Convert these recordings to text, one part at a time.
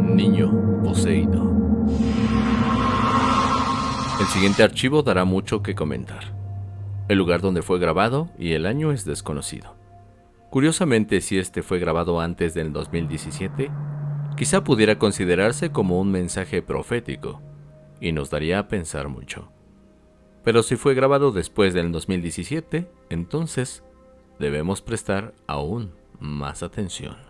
Niño poseído. El siguiente archivo dará mucho que comentar. El lugar donde fue grabado y el año es desconocido. Curiosamente, si este fue grabado antes del 2017, quizá pudiera considerarse como un mensaje profético, y nos daría a pensar mucho. Pero si fue grabado después del 2017, entonces debemos prestar aún más atención.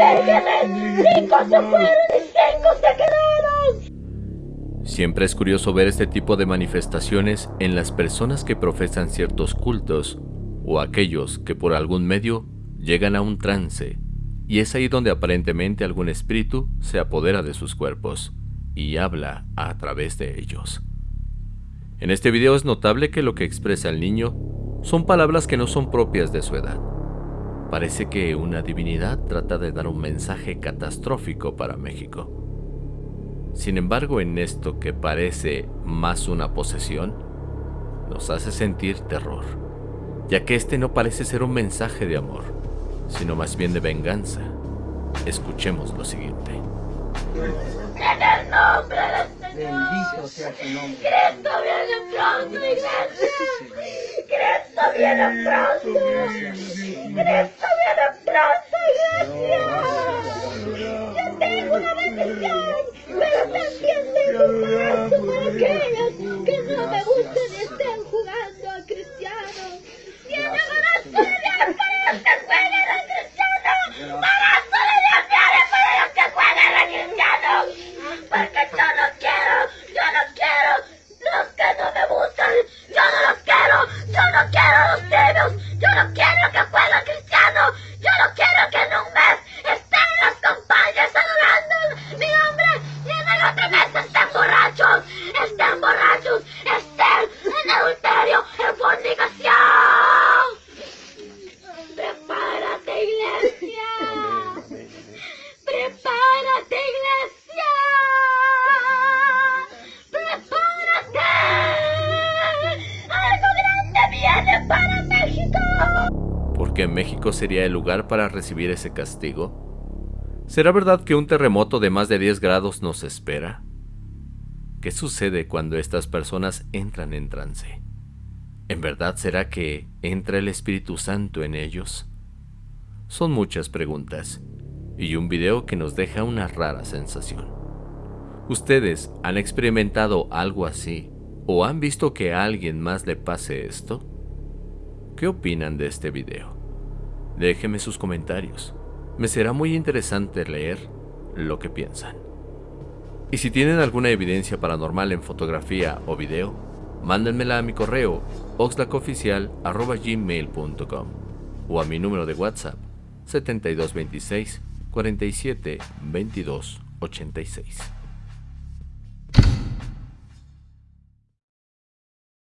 Cinco se fueron y cinco se. Siempre es curioso ver este tipo de manifestaciones en las personas que profesan ciertos cultos o aquellos que por algún medio llegan a un trance, y es ahí donde aparentemente algún espíritu se apodera de sus cuerpos y habla a través de ellos. En este video es notable que lo que expresa el niño son palabras que no son propias de su edad. Parece que una divinidad trata de dar un mensaje catastrófico para México. Sin embargo, en esto que parece más una posesión, nos hace sentir terror, ya que este no parece ser un mensaje de amor, sino más bien de venganza. Escuchemos lo siguiente. En el nombre del Señor. Bendito sea su nombre. Cristo viene pronto, iglesia. Cristo viene pronto. Cristo viene pronto, iglesia. Yo tengo una bendición, pero tengo un paso para aquellos México. ¿Por qué México sería el lugar para recibir ese castigo? ¿Será verdad que un terremoto de más de 10 grados nos espera? ¿Qué sucede cuando estas personas entran en trance? ¿En verdad será que entra el Espíritu Santo en ellos? Son muchas preguntas y un video que nos deja una rara sensación. ¿Ustedes han experimentado algo así o han visto que a alguien más le pase esto? ¿Qué opinan de este video? Déjenme sus comentarios. Me será muy interesante leer lo que piensan. Y si tienen alguna evidencia paranormal en fotografía o video, mándenmela a mi correo oxlacoficial.gmail.com o a mi número de WhatsApp 7226 47 22 86.